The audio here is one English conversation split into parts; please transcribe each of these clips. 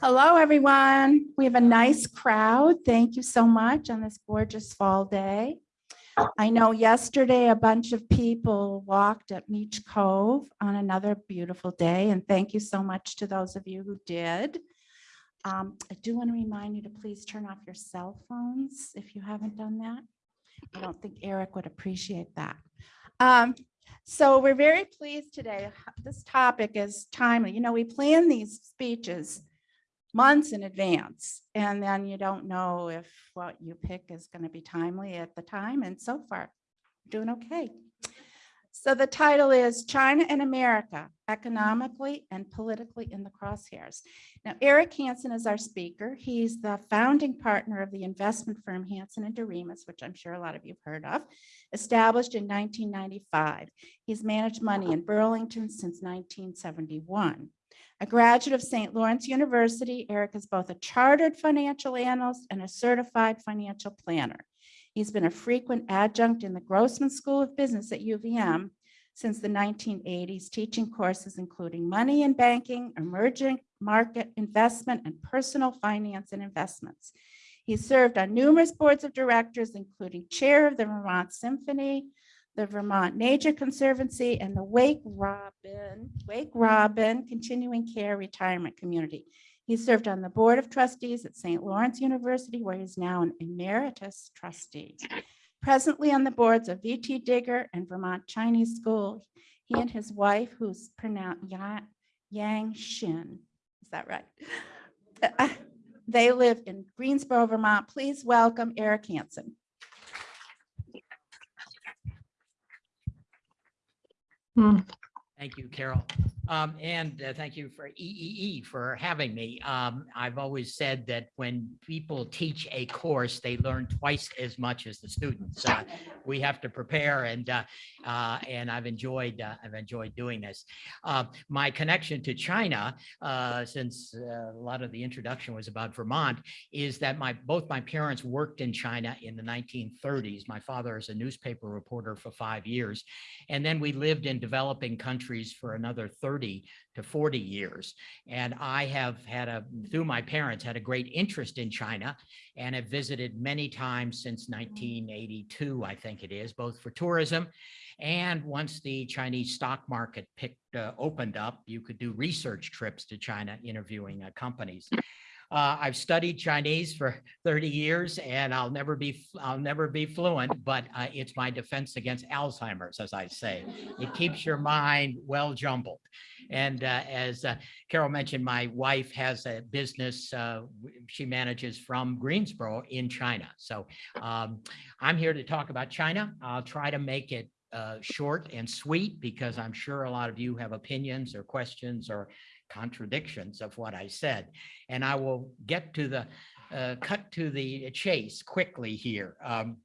Hello, everyone. We have a nice crowd. Thank you so much on this gorgeous fall day. I know yesterday a bunch of people walked at Beach Cove on another beautiful day, and thank you so much to those of you who did. Um, I do want to remind you to please turn off your cell phones if you haven't done that. I don't think Eric would appreciate that. Um, so we're very pleased today. This topic is timely. You know, we plan these speeches months in advance, and then you don't know if what you pick is going to be timely at the time, and so far, doing okay. So the title is China and America, Economically and Politically in the Crosshairs. Now, Eric Hansen is our speaker. He's the founding partner of the investment firm Hansen and Doremus, which I'm sure a lot of you've heard of, established in 1995. He's managed money in Burlington since 1971. A graduate of St. Lawrence University, Eric is both a chartered financial analyst and a certified financial planner. He's been a frequent adjunct in the Grossman School of Business at UVM since the 1980s, teaching courses including money and banking, emerging market investment, and personal finance and investments. He served on numerous boards of directors, including chair of the Vermont Symphony, the Vermont Nature Conservancy, and the Wake Robin, Wake Robin Continuing Care Retirement Community. He served on the Board of Trustees at St. Lawrence University, where he's now an emeritus trustee. Presently on the boards of VT Digger and Vermont Chinese School, he and his wife, who's pronounced Ya- Yang Shin, is that right? Uh, They live in Greensboro, Vermont. Please welcome Eric Hansen. Thank you, Carol. Um, and uh, thank you for EEE for having me. Um, I've always said that when people teach a course, they learn twice as much as the students. Uh, we have to prepare and, uh, uh, and I've enjoyed, uh, I've enjoyed doing this. Uh, my connection to China, since a lot of the introduction was about Vermont, is that my, both my parents worked in China in the 1930s. My father is a newspaper reporter for five years. And then we lived in developing countries for another 30 to 40 years. And I have had a, through my parents, had a great interest in China and have visited many times since 1982, I think it is, both for tourism and once the Chinese stock market picked, uh, opened up, you could do research trips to China interviewing uh, companies. Uh, I've studied Chinese for 30 years and I'll never be, I'll never be fluent, but uh, it's my defense against Alzheimer's, as I say. It keeps your mind well jumbled. And uh, as uh, Carol mentioned, my wife has a business uh, she manages from Greensboro in China. So um, I'm here to talk about China. I'll try to make it uh, short and sweet because I'm sure a lot of you have opinions or questions or contradictions of what I said. And I will get to the, uh, cut to the chase quickly here. Um,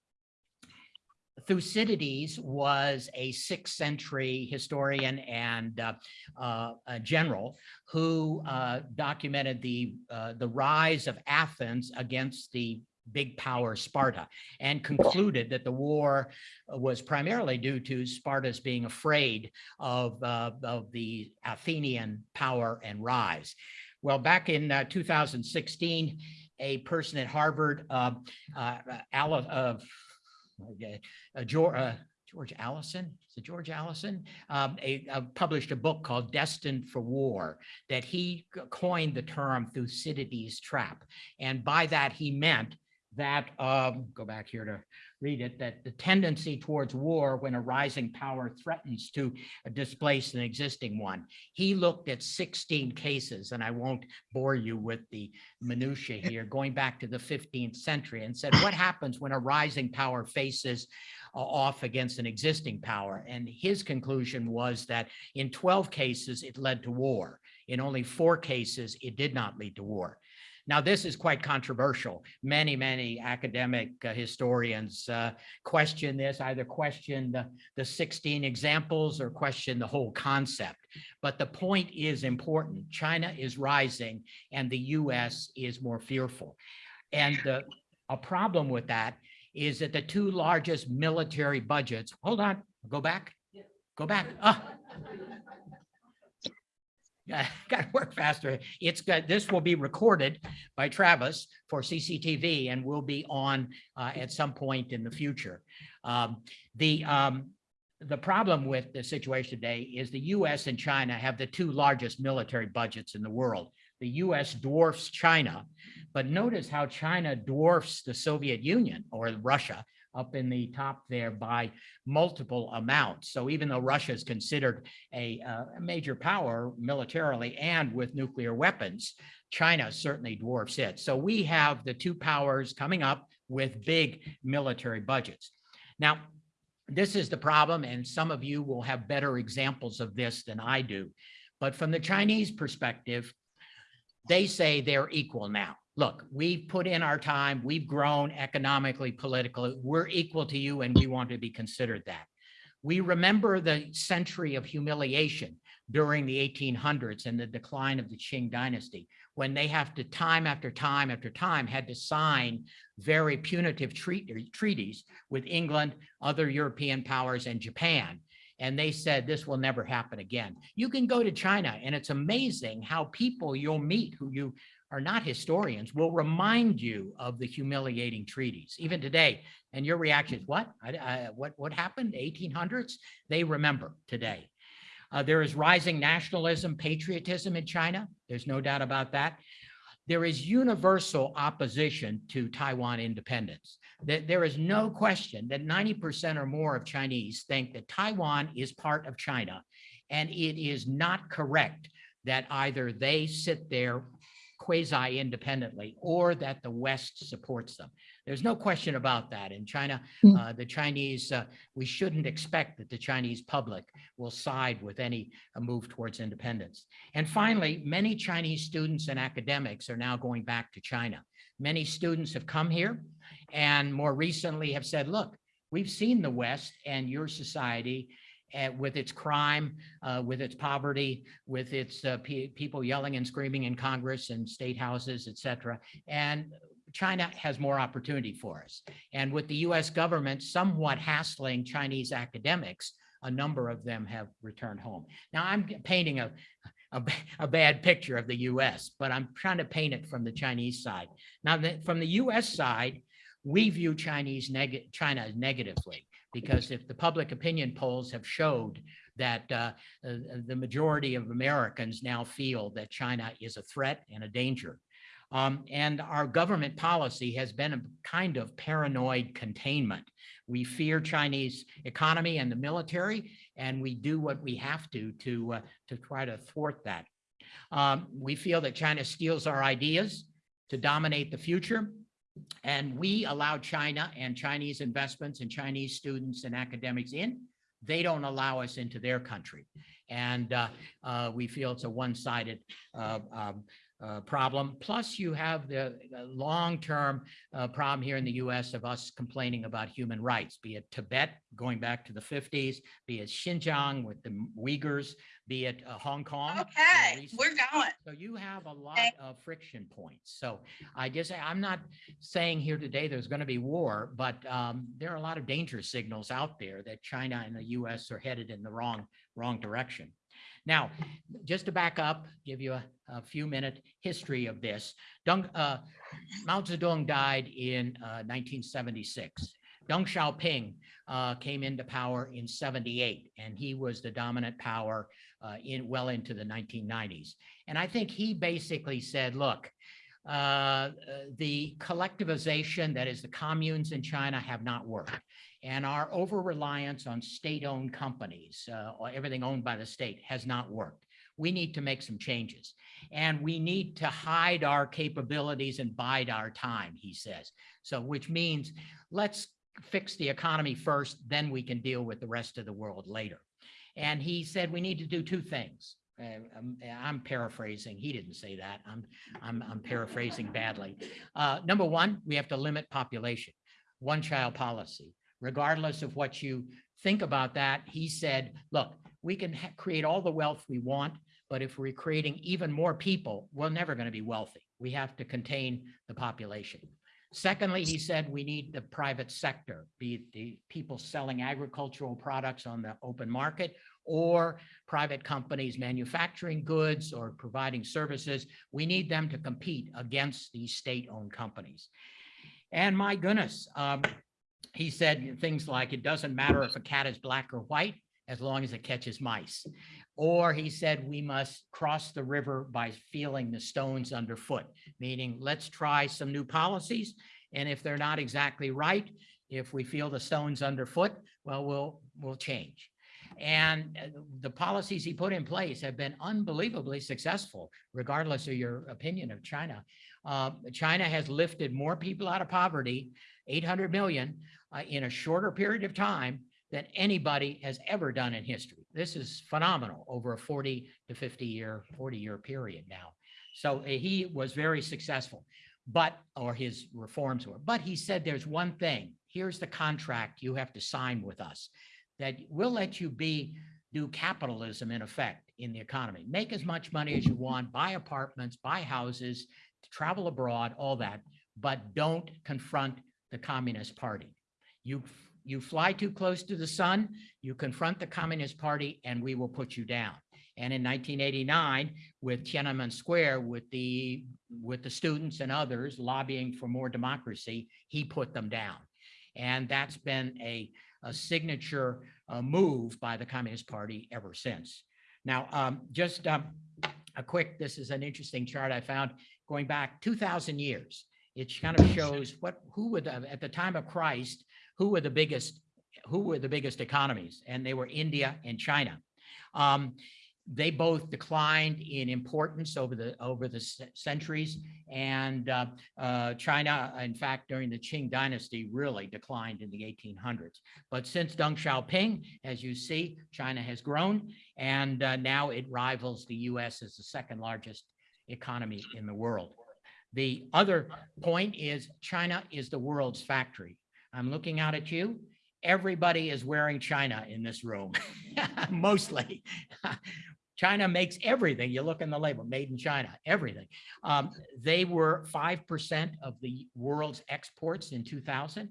Thucydides was a sixth century historian and uh, uh, general who uh, documented the, uh, the rise of Athens against the big power Sparta and concluded that the war was primarily due to Sparta's being afraid of, uh, of the Athenian power and rise. Well, back in uh, 2016, a person at Harvard, uh, uh, uh, uh, George, uh, George Allison, is it George Allison? Um, a, uh, published a book called Destined for War that he coined the term Thucydides trap. And by that, he meant that, um, go back here to read it, that the tendency towards war when a rising power threatens to displace an existing one. He looked at 16 cases, and I won't bore you with the minutia here, going back to the 15th century and said, what happens when a rising power faces uh, off against an existing power? And his conclusion was that in 12 cases, it led to war. In only four cases, it did not lead to war. Now, this is quite controversial. Many, many academic uh, historians uh, question this, either question the, the 16 examples or question the whole concept. But the point is important. China is rising and the US is more fearful. And the, a problem with that is that the two largest military budgets, hold on, go back, go back. Ah. got to work faster. It's got, this will be recorded by Travis for CCTV and will be on uh, at some point in the future. Um, The, um, the problem with the situation today is the US and China have the two largest military budgets in the world. The US dwarfs China, but notice how China dwarfs the Soviet Union or Russia up in the top there by multiple amounts. So even though Russia is considered a, uh, a major power militarily and with nuclear weapons, China certainly dwarfs it. So we have the two powers coming up with big military budgets. Now, this is the problem, and some of you will have better examples of this than I do. But from the Chinese perspective, they say they're equal now. Look, we've put in our time, we've grown economically, politically, we're equal to you and we want to be considered that. We remember the century of humiliation during the 1800s and the decline of the Qing dynasty, when they have to time after time after time had to sign very punitive treat- treaties with England, other European powers and Japan. And they said this will never happen again. You can go to China and it's amazing how people you'll meet who you are not historians will remind you of the humiliating treaties, even today. And your reaction is, what? I, I, what, what happened? 1800s? They remember today. Uh, there is rising nationalism, patriotism in China. There's no doubt about that. There is universal opposition to Taiwan independence. That there is no question that 90% or more of Chinese think that Taiwan is part of China. And it is not correct that either they sit there quasi independently or that the West supports them. There's no question about that. In China, Mm. uh, the Chinese, uh, we shouldn't expect that the Chinese public will side with any uh, move towards independence. And finally, many Chinese students and academics are now going back to China. Many students have come here and more recently have said, look, we've seen the West and your society uh, with its crime, uh, with its poverty, with its uh, pe- people yelling and screaming in Congress and state houses, et cetera. And China has more opportunity for us. And with the US government somewhat hassling Chinese academics, a number of them have returned home. Now, I'm painting a, a, a bad picture of the US, but I'm trying to paint it from the Chinese side. Now, the- from the US side, we view Chinese neg- China negatively because if the public opinion polls have showed that uh, uh, the majority of Americans now feel that China is a threat and a danger. Um, and our government policy has been a kind of paranoid containment. We fear Chinese economy and the military, and we do what we have to to uh, to try to thwart that. Um, we feel that China steals our ideas to dominate the future. And we allow China and Chinese investments and Chinese students and academics in. They don't allow us into their country. And uh, uh, we feel it's a one-sided uh, um, uh, problem. Plus, you have the long-term uh, problem here in the US of us complaining about human rights, be it Tibet going back to the 50s, be it Xinjiang with the Uyghurs, be it uh, Hong Kong. Okay, we're going. so you have a lot Okay. of friction points. So I just, I'm not saying here today there's going to be war, but um, there are a lot of danger signals out there that China and the US are headed in the wrong, wrong direction. Now, just to back up, give you a, a few minute history of this. Deng, uh, Mao Zedong died in uh, 1976. Deng Xiaoping uh, came into power in 78, and he was the dominant power uh, in well into the 1990s. And I think he basically said, look, uh, uh, the collectivization, that is the communes in China have not worked. And our over-reliance on state-owned companies, uh, or everything owned by the state has not worked. We need to make some changes. And we need to hide our capabilities and bide our time, he says. So which means let's fix the economy first, then we can deal with the rest of the world later. And he said we need to do two things. Uh, I'm paraphrasing. He didn't say that. I'm, I'm, I'm paraphrasing badly. Uh, number one, we have to limit population, one child policy. Regardless of what you think about that, he said, look, we can create all the wealth we want, but if we're creating even more people, we're never going to be wealthy. We have to contain the population. Secondly, he said we need the private sector, be it the people selling agricultural products on the open market or private companies manufacturing goods or providing services. We need them to compete against these state-owned companies. And my goodness, um, he said things like, it doesn't matter if a cat is black or white, as long as it catches mice. Or he said, we must cross the river by feeling the stones underfoot, meaning let's try some new policies. And if they're not exactly right, if we feel the stones underfoot, well, we'll, we'll change. And uh, the policies he put in place have been unbelievably successful, regardless of your opinion of China. Uh, China has lifted more people out of poverty, 800 million, uh, in a shorter period of time than anybody has ever done in history. This is phenomenal over a 40 to 50 year, 40 year period now. So uh, he was very successful, but, or his reforms were, but he said there's one thing, here's the contract you have to sign with us, that we'll let you be, do capitalism in effect in the economy. Make as much money as you want, buy apartments, buy houses, travel abroad, all that, but don't confront the Communist Party. You you fly too close to the sun, you confront the Communist Party and we will put you down. And in 1989, with Tiananmen Square, with the, with the students and others lobbying for more democracy, he put them down. And that's been a, a signature uh, move by the Communist Party ever since. Now, um, just um, a quick, this is an interesting chart I found going back 2000 years. It kind of shows what, who would, at the time of Christ, who were the biggest, who were the biggest economies? And they were India and China. Um, they both declined in importance over the over the centuries. And uh, uh, China in fact during the Qing dynasty really declined in the 1800s but since Deng Xiaoping as you see China has grown. And uh, now it rivals the US as the second largest economy in the world. The other point is China is the world's factory I'm looking out at you. Everybody is wearing China in this room, mostly. China makes everything. You look in the label, made in China, everything. Um, they were 5% of the world's exports in 2000.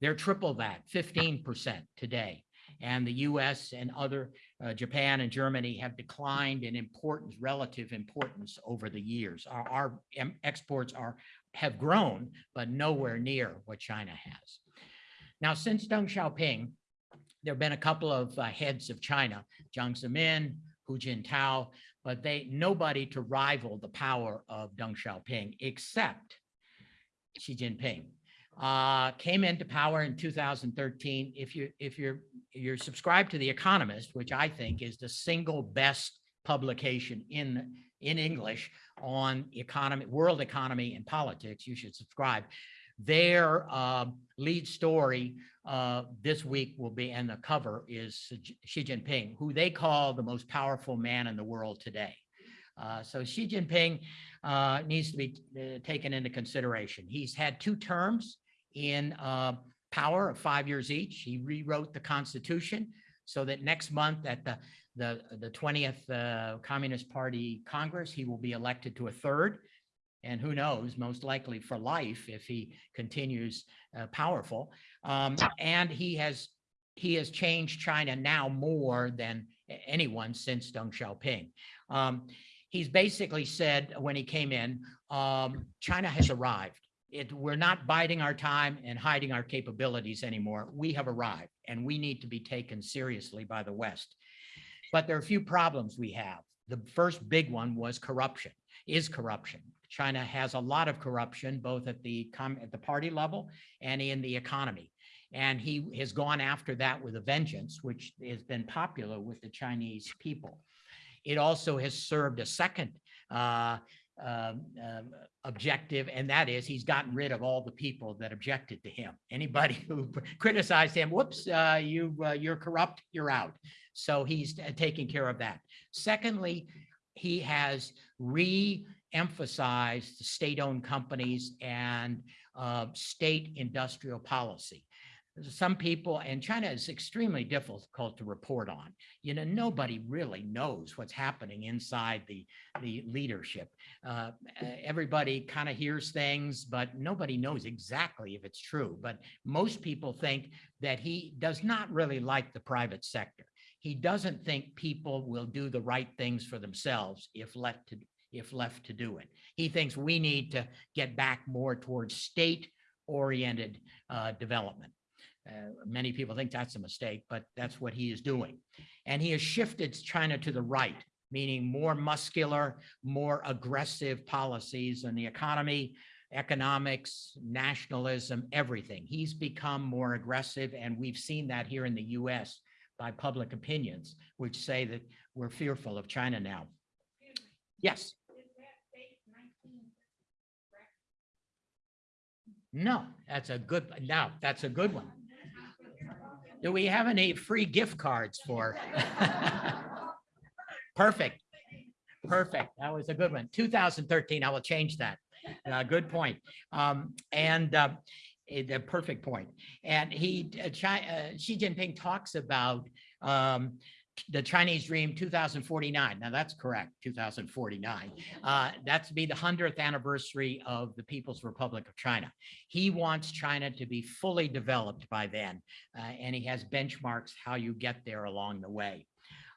They're triple that, 15% today. And the US and other, uh, Japan and Germany have declined in importance, relative importance over the years. Our, our exports are have grown, but nowhere near what China has. Now, since Deng Xiaoping, there have been a couple of uh, heads of China, Jiang Zemin, Hu Jintao, but they nobody to rival the power of Deng Xiaoping except Xi Jinping. Uh, came into power in 2013. If you if you're you're subscribed to The Economist, which I think is the single best publication in in English on economy, world economy and politics, you should subscribe. Their uh, lead story uh, this week will be, and the cover is Xi Jinping, who they call the most powerful man in the world today. Uh, so Xi Jinping uh, needs to be uh, taken into consideration. He's had two terms in uh, power of five years each. He rewrote the constitution so that next month at the the, the 20th uh, Communist Party Congress, he will be elected to a third and who knows, most likely for life if he continues uh, powerful. Um, and he has he has changed China now more than anyone since Deng Xiaoping. Um, he's basically said when he came in, um, China has arrived. It, we're not biding our time and hiding our capabilities anymore. We have arrived and we need to be taken seriously by the West. But there are a few problems we have. The first big one was corruption, is corruption. China has a lot of corruption, both at the at the party level and in the economy. And he has gone after that with a vengeance, which has been popular with the Chinese people. It also has served a second uh, uh, uh, objective, and that is he's gotten rid of all the people that objected to him. Anybody who criticized him, whoops, uh, you, uh, you're corrupt, you're out. So he's taking care of that. Secondly, he has re emphasized state-owned companies and uh, state industrial policy. Some people, and China is extremely difficult to report on. You know, nobody really knows what's happening inside the, the leadership. Uh, everybody kind of hears things, but nobody knows exactly if it's true. But most people think that he does not really like the private sector. he doesn't think people will do the right things for themselves if left to, if left to do it. He thinks we need to get back more towards state-oriented uh, development. Uh, Many people think that's a mistake, but that's what he is doing. And he has shifted China to the right, meaning more muscular, more aggressive policies in the economy, economics, nationalism, everything. He's become more aggressive, and we've seen that here in the US by public opinions, which say that we're fearful of China now. Yes. No, that's a good, now that's a good one. Do we have any free gift cards for? Perfect. Perfect. That was a good one. 2013, I will change that. Uh, good point. Um, and, uh, the perfect point. And he, uh, uh, Xi Jinping talks about, um, the Chinese dream 2049. Now that's correct, 2049. Uh, that's be the hundredth anniversary of the People's Republic of China. He wants China to be fully developed by then, uh, and he has benchmarks how you get there along the way.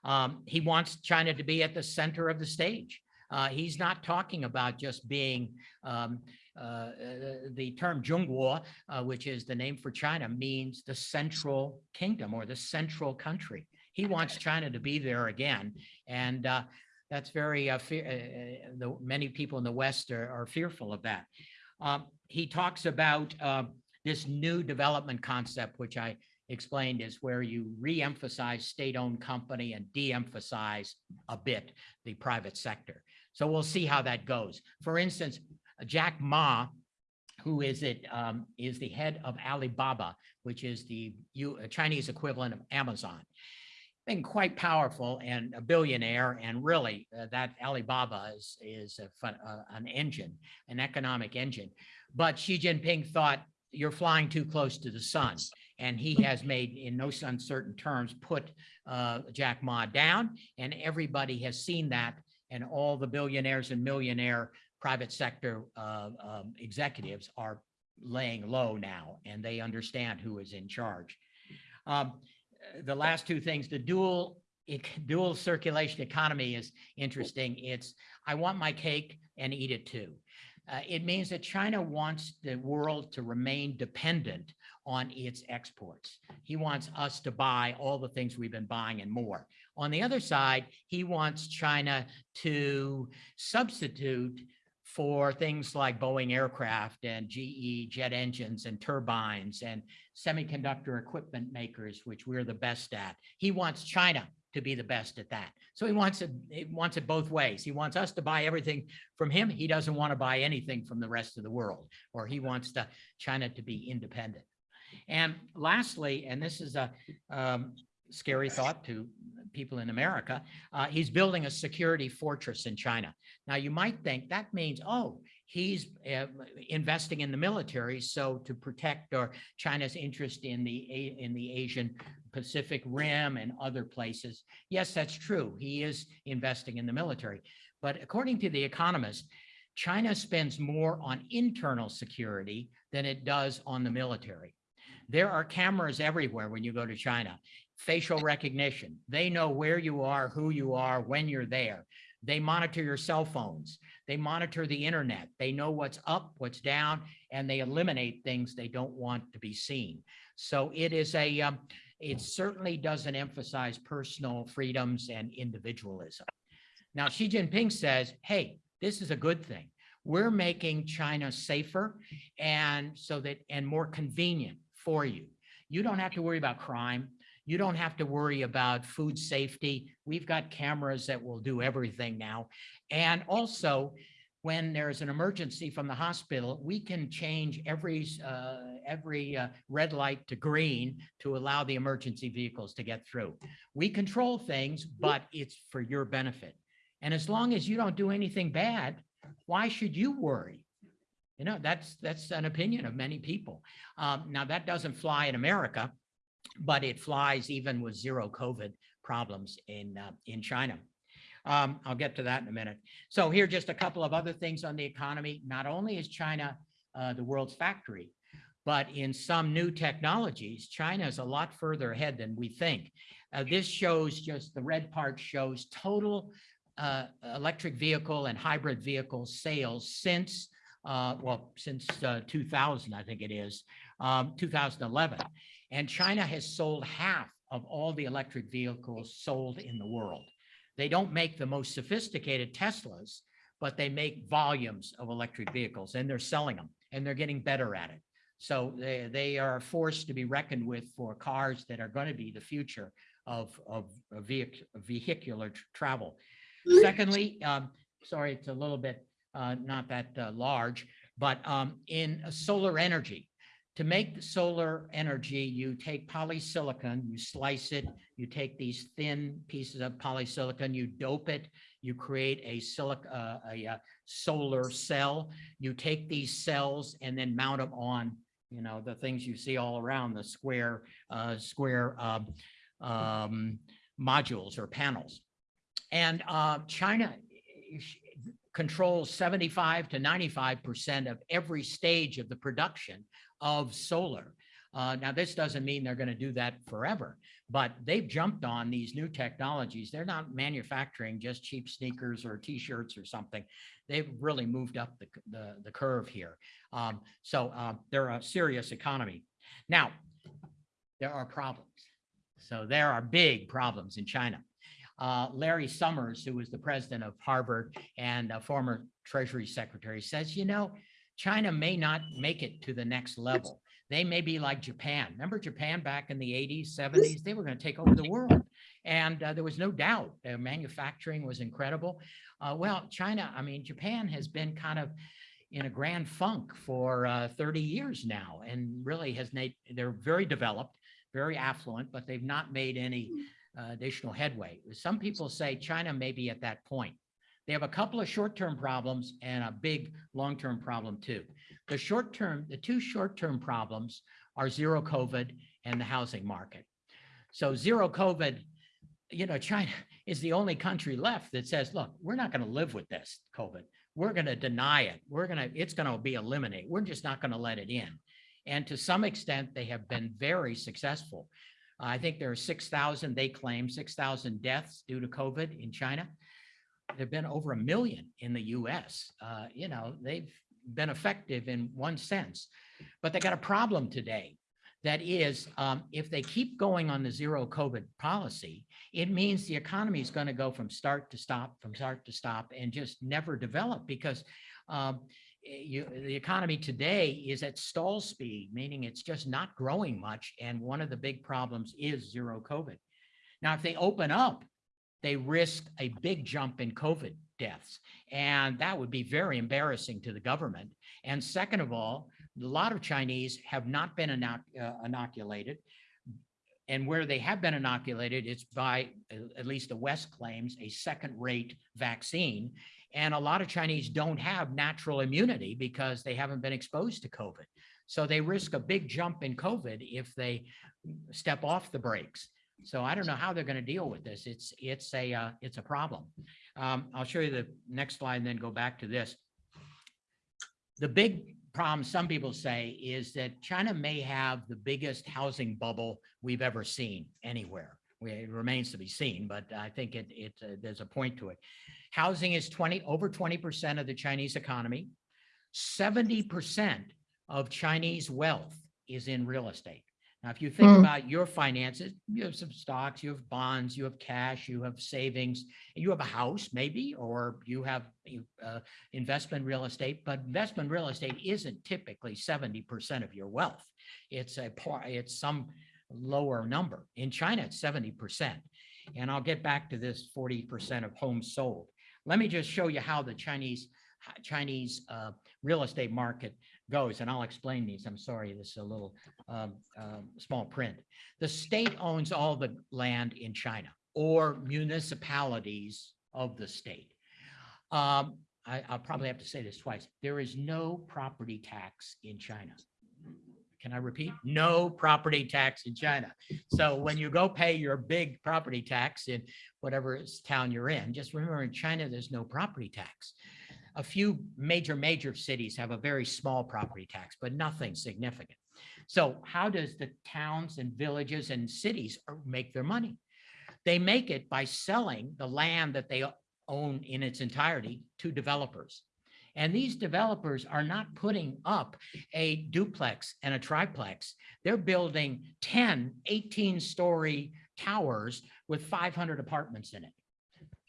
Um, he wants China to be at the center of the stage. Uh, he's not talking about just being um, uh, the term Zhongguo, uh, which is the name for China, means the central kingdom or the central country. He wants China to be there again, and uh, that's very uh, fear. Uh, the many people in the West are, are fearful of that. Um, he talks about uh, this new development concept, which I explained is where you re-emphasize state-owned company and de-emphasize a bit the private sector. So we'll see how that goes. For instance, Jack Ma, who is it, um, is the head of Alibaba, which is the U- uh, Chinese equivalent of Amazon. Been quite powerful and a billionaire, and really uh, that Alibaba is, is a fun, uh, an engine, an economic engine. But Xi Jinping thought, you're flying too close to the sun. And he has made, in no uncertain terms, put uh, Jack Ma down, and everybody has seen that. And all the billionaires and millionaire private sector uh, um, executives are laying low now, and they understand who is in charge. Um, the last two things, the dual dual circulation economy is interesting. It's I want my cake and eat it too. Uh, it means that China wants the world to remain dependent on its exports. He wants us to buy all the things we've been buying and more. On the other side, he wants China to substitute for things like Boeing aircraft and GE jet engines and turbines and semiconductor equipment makers, which we're the best at. He wants China to be the best at that. So he wants it, he wants it both ways. He wants us to buy everything from him. He doesn't want to buy anything from the rest of the world, or he wants to China to be independent. And lastly, and this is a um, scary thought to people in America, uh, he's building a security fortress in China. Now, you might think that means, oh, he's uh, investing in the military, so to protect or China's interest in the in the Asian Pacific Rim and other places. Yes, that's true. He is investing in the military. But according to The Economist, China spends more on internal security than it does on the military. There are cameras everywhere when you go to China. Facial recognition. They know where you are, who you are, when you're there. They monitor your cell phones. They monitor the internet. They know what's up, what's down, and they eliminate things they don't want to be seen. So it is a, um, it certainly doesn't emphasize personal freedoms and individualism. Now, Xi Jinping says, hey, this is a good thing. We're making China safer and so that, and more convenient for you. You don't have to worry about crime. You don't have to worry about food safety. We've got cameras that will do everything now. And also, when there's an emergency from the hospital, we can change every, uh, every uh, red light to green to allow the emergency vehicles to get through. We control things, but it's for your benefit. And as long as you don't do anything bad, why should you worry? You know, that's, that's an opinion of many people. Um, now, that doesn't fly in America, but it flies even with zero COVID problems in, uh, in China. Um, I'll get to that in a minute. So here, just a couple of other things on the economy. Not only is China uh, the world's factory, but in some new technologies, China is a lot further ahead than we think. Uh, this shows just, the red part shows total uh, electric vehicle and hybrid vehicle sales since, uh, well, since uh, 2000, I think it is, um, 2011. And China has sold half of all the electric vehicles sold in the world. They don't make the most sophisticated Teslas, but they make volumes of electric vehicles and they're selling them and they're getting better at it. So they, they are a force to be reckoned with for cars that are going to be the future of, of vehic- vehicular travel. Secondly, um, sorry, it's a little bit, uh, not that uh, large, but, um, in solar energy. To make the solar energy, you take polysilicon, you slice it, you take these thin pieces of polysilicon, you dope it, you create a silic, uh, a, uh, solar cell. You take these cells and then mount them on, you know, the things you see all around the square, uh, square, um, um, modules or panels. And, uh, China eh, controls seventy-five to ninety-five percent of every stage of the production of solar. Uh, now, this doesn't mean they're going to do that forever, but they've jumped on these new technologies. They're not manufacturing just cheap sneakers or t-shirts or something. They've really moved up the, the, the curve here. Um, so, uh, they're a serious economy. Now, there are problems. So there are big problems in China. Uh, Larry Summers, who was the president of Harvard and a former Treasury Secretary, says, you know, China may not make it to the next level. They may be like Japan. Remember Japan back in the 80s, 70s? They were going to take over the world. And uh, there was no doubt their manufacturing was incredible. Uh, well, China, I mean, Japan has been kind of in a grand funk for uh, 30 years now and really has made, they're very developed, very affluent, but they've not made any uh, additional headway. Some people say China may be at that point. They have a couple of short-term problems and a big long-term problem too. The short-term, the two short-term problems are zero COVID and the housing market. So zero COVID, you know, China is the only country left that says, look, we're not going to live with this COVID. We're going to deny it. We're going to, it's going to be eliminated. We're just not going to let it in. And to some extent, they have been very successful. I think there are 6,000, they claim 6,000 deaths due to COVID in China. There've been over a million in the US. Uh, you know, they've been effective in one sense, but they got a problem today. That is, um, if they keep going on the zero COVID policy, it means the economy is going to go from start to stop, from start to stop, and just never develop because um, eh, you, the economy today is at stall speed, meaning it's just not growing much. And one of the big problems is zero COVID. Now, if they open up, they risk a big jump in COVID deaths. And that would be very embarrassing to the government. And second of all, a lot of Chinese have not been inoc- uh, inoculated. And where they have been inoculated, it's by, uh, at least the West claims, a second-rate vaccine. And a lot of Chinese don't have natural immunity because they haven't been exposed to COVID. So they risk a big jump in COVID if they step off the brakes. So I don't know how they're going to deal with this. It's, it's a, uh, it's a problem. Um, I'll show you the next slide and then go back to this. The big problem, some people say, is that China may have the biggest housing bubble we've ever seen anywhere. It remains to be seen, but I think it, it, uh, there's a point to it. Housing is 20, over 20% of the Chinese economy. 70% of Chinese wealth is in real estate. Now, if you think Mm. about your finances, you have some stocks, you have bonds, you have cash, you have savings, you have a house maybe, or you have uh, investment real estate, but investment real estate isn't typically seventy percent of your wealth. It's a part, it's some lower number. In China, it's seventy percent. And I'll get back to this forty percent of homes sold. Let me just show you how the Chinese, Chinese uh, real estate market goes, and I'll explain these. I'm sorry, this is a little um, small print. The state owns all the land in China or municipalities of the state. Um, I, I'll probably have to say this twice. There is no property tax in China. Can I repeat? No property tax in China. So when you go pay your big property tax in whatever town you're in, just remember in China, there's no property tax. A few major, major cities have a very small property tax, but nothing significant. So how does the towns and villages and cities make their money? They make it by selling the land that they own in its entirety to developers. And these developers are not putting up a duplex and a triplex. They're building 10, 18 story towers with 500 apartments in it.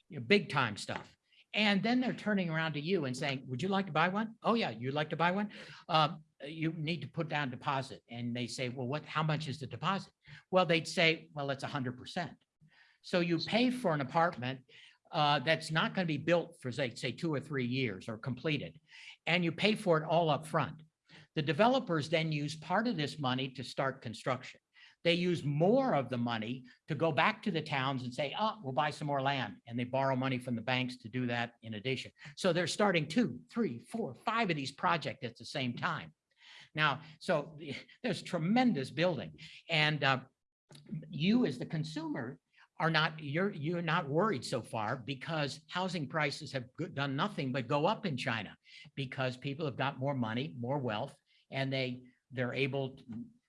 You know, big time stuff. And then they're turning around to you and saying, would you like to buy one? Oh yeah, you'd like to buy one? Um, you need to put down deposit. And they say, well, what, how much is the deposit? Well, they'd say, well, it's hundred percent. So you pay for an apartment uh, that's not going to be built for say, say two or three years or completed, and you pay for it all up front. The developers then use part of this money to start construction. They use more of the money to go back to the towns and say, oh, we'll buy some more land. And they borrow money from the banks to do that in addition. So they're starting two, three, four, five of these projects at the same time. Now, so there's tremendous building and uh, you as the consumer are not, you're, you're not worried so far because housing prices have done nothing but go up in China because people have got more money, more wealth, and they, they're able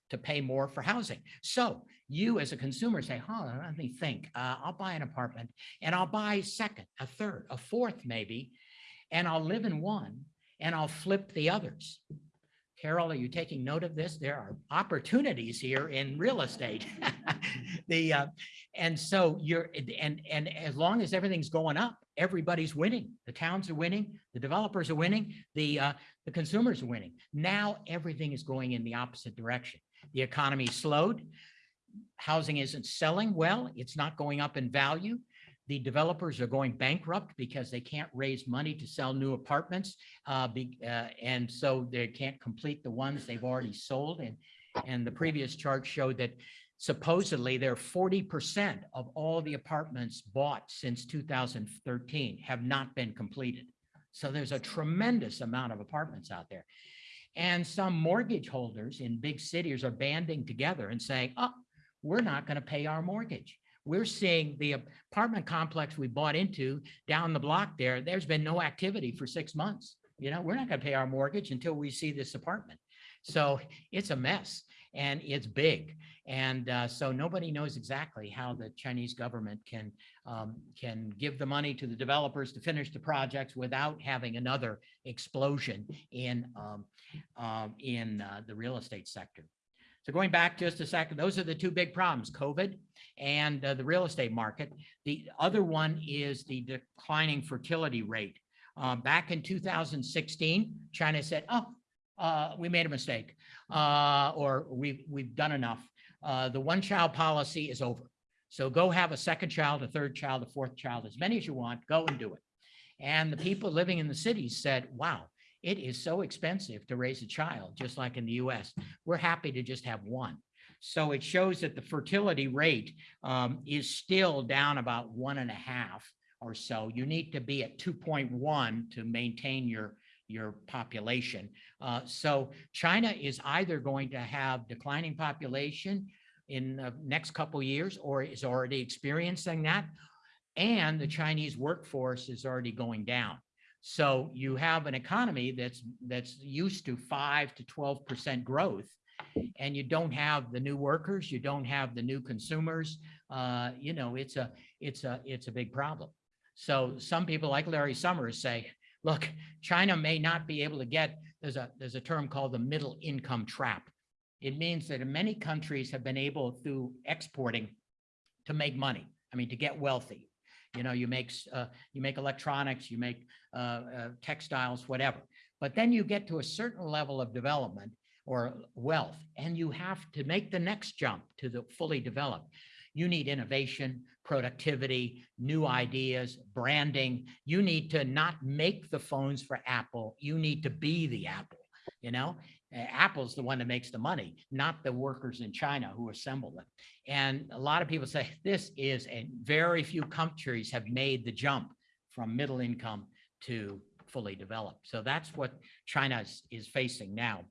to pay more for housing. So you as a consumer say, huh, let me think, uh, I'll buy an apartment and I'll buy second, a third, a fourth maybe, and I'll live in one and I'll flip the others. Carol, are you taking note of this? There are opportunities here in real estate. The, uh, and so you're, and, and as long as everything's going up, everybody's winning. The towns are winning, the developers are winning, the, uh, the consumers are winning. Now everything is going in the opposite direction. The economy slowed. Housing isn't selling well. It's not going up in value. The developers are going bankrupt because they can't raise money to sell new apartments. Uh, be, uh, and so they can't complete the ones they've already sold. And, and the previous chart showed that supposedly there are forty percent of all the apartments bought since two thousand thirteen have not been completed. So there's a tremendous amount of apartments out there. And some mortgage holders in big cities are banding together and saying, oh, we're not going to pay our mortgage. We're seeing the apartment complex we bought into down the block there, there's been no activity for six months. You know, we're not going to pay our mortgage until we see this apartment. So it's a mess and it's big. And uh, so nobody knows exactly how the Chinese government can um, can give the money to the developers to finish the projects without having another explosion in um, um, in uh, the real estate sector. So going back just a second, those are the two big problems, COVID and uh, the real estate market. The other one is the declining fertility rate. Uh, back in 2016, China said, oh, uh, we made a mistake, uh, or we've, we've done enough. Uh, the one child policy is over. So go have a second child, a third child, a fourth child, as many as you want, go and do it. And the people living in the cities said, wow, it is so expensive to raise a child, just like in the US. We're happy to just have one. So it shows that the fertility rate um, is still down about one and a half or so. You need to be at 2.1 to maintain your your population. Uh, so China is either going to have declining population in the next couple years or is already experiencing that. And the Chinese workforce is already going down. So you have an economy that's that's used to five to 12% growth and you don't have the new workers, you don't have the new consumers. Uh, you know, it's a it's a it's a big problem. So some people like Larry Summers say, look, China may not be able to get, there's a, there's a term called the middle income trap. It means that many countries have been able through exporting to make money. I mean, to get wealthy. You know, you make, uh, you make electronics, you make uh, uh, textiles, whatever. But then you get to a certain level of development or wealth, and you have to make the next jump to the fully developed. You need innovation, productivity, new ideas, branding. You need to not make the phones for Apple. You need to be the Apple, you know? Apple's the one that makes the money, not the workers in China who assemble them. And a lot of people say this is, and very few countries have made the jump from middle income to fully developed. So that's what China is, is facing now.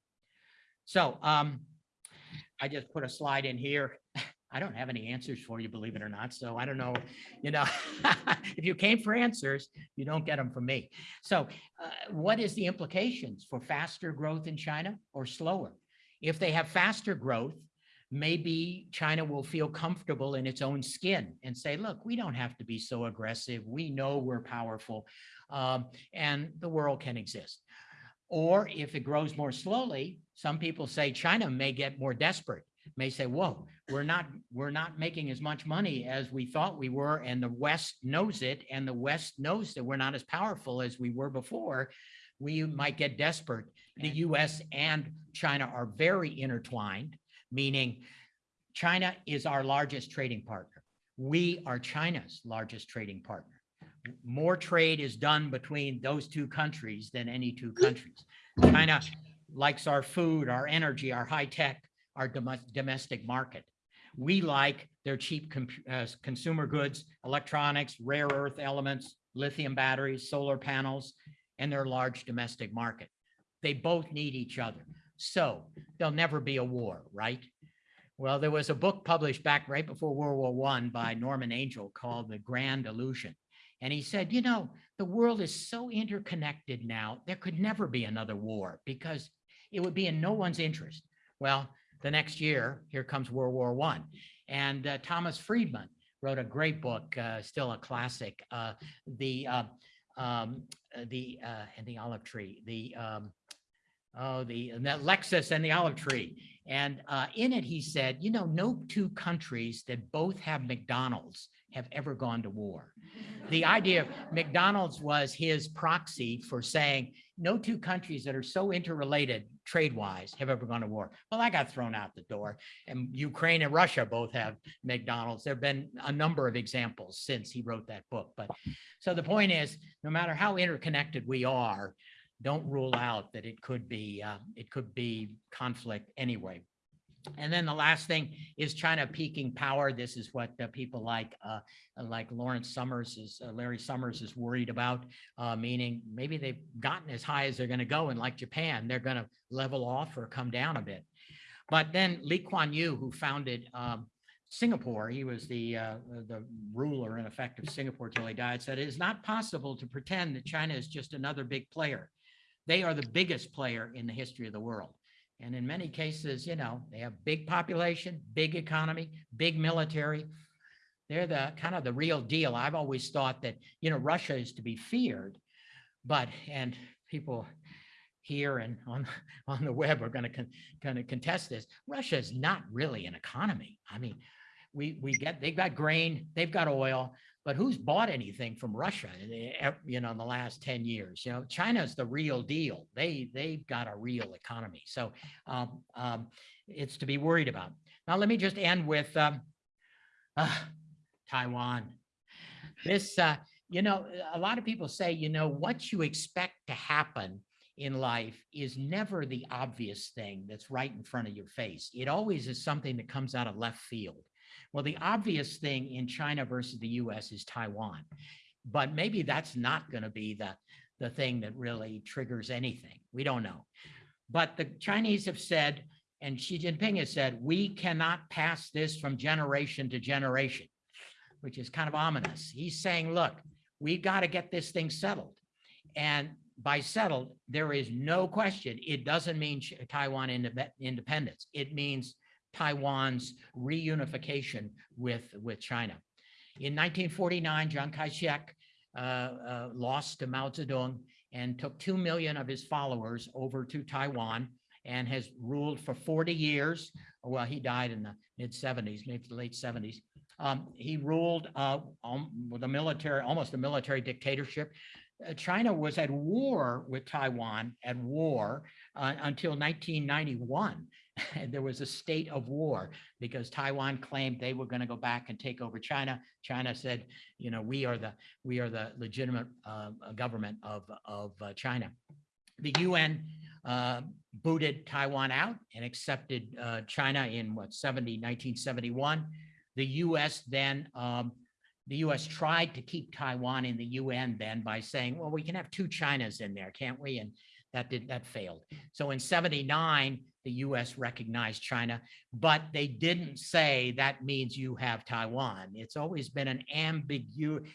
So um, I just put a slide in here. I don't have any answers for you, believe it or not. So I don't know, you know, if you came for answers, you don't get them from me. So uh, what is the implications for faster growth in China or slower? If they have faster growth, maybe China will feel comfortable in its own skin and say, look, we don't have to be so aggressive. We know we're powerful um, and the world can exist. Or if it grows more slowly, some people say China may get more desperate, may say, whoa, we're not, we're not making as much money as we thought we were. And the West knows it. And the West knows that we're not as powerful as we were before. We might get desperate. The US and China are very intertwined, meaning China is our largest trading partner. We are China's largest trading partner. More trade is done between those two countries than any two countries. China likes our food, our energy, our high tech, our domes- domestic market. We like their cheap uh, consumer goods, electronics, rare earth elements, lithium batteries, solar panels, and their large domestic market. They both need each other. So there'll never be a war, right? Well, there was a book published back right before World War One by Norman Angell called The Grand Illusion. And he said, you know, the world is so interconnected now, there could never be another war because it would be in no one's interest. Well, the next year, here comes World War One. And uh, Thomas Friedman wrote a great book, uh, still a classic, uh, the um, uh, the uh, and the olive tree, the um, oh the, that Lexus and the olive tree. And uh, in it, he said, you know, no two countries that both have McDonald's have ever gone to war. The idea of McDonald's was his proxy for saying no two countries that are so interrelated trade-wise have ever gone to war. Well, I got thrown out the door and Ukraine and Russia both have McDonald's. There've been a number of examples since he wrote that book. But so the point is, no matter how interconnected we are, don't rule out that it could be, uh, it could be conflict anyway. And then the last thing is China peaking power. This is what uh, people like, uh, like Lawrence Summers is, uh, Larry Summers is worried about, uh, meaning maybe they've gotten as high as they're going to go. And like Japan, they're going to level off or come down a bit. But then Lee Kuan Yew, who founded um, Singapore, he was the, uh, the ruler in effect of Singapore till he died, said it is not possible to pretend that China is just another big player. They are the biggest player in the history of the world. And in many cases, you know, they have big population, big economy, big military. They're the kind of the real deal. I've always thought that, you know, Russia is to be feared, but, and people here and on, on the web are going to kind of contest this. Russia is not really an economy. I mean, we, we get, they've got grain, they've got oil, but who's bought anything from Russia, in the- you know, in the last 10 years? You know, China's the real deal. They, they've got a real economy. So um, um, it's to be worried about. Now, let me just end with um, uh, Taiwan. This, uh, you know, a lot of people say, you know, what you expect to happen in life is never the obvious thing that's right in front of your face. It always is something that comes out of left field. Well, the obvious thing in China versus the US is Taiwan. But maybe that's not going to be the, the thing that really triggers anything. We don't know. But the Chinese have said, and Xi Jinping has said, we cannot pass this from generation to generation, which is kind of ominous. He's saying, look, we got to get this thing settled. And by settled, there is no question. It doesn't mean Taiwan indep- independence. It means Taiwan's reunification with, with China. In 1949, Chiang Kai-shek uh, uh, lost to Mao Zedong and took 2 million of his followers over to Taiwan and has ruled for 40 years. Well, he died in the mid 70s, maybe the late 70s. Um, he ruled uh, um, with a military, almost a military dictatorship. Uh, China was at war with Taiwan, at war uh, until 1991. And there was a state of war because Taiwan claimed they were going to go back and take over China. China said, you know, we are the we are the legitimate uh, government of of uh, China. The UN uh, booted Taiwan out and accepted uh, China in what 70 1971. The U.S. then um, the U.S. tried to keep Taiwan in the UN then by saying, well, we can have two Chinas in there, can't we? And that did that failed. So in 79, the US recognized China, but they didn't say that means you have Taiwan. It's always been an ambigu-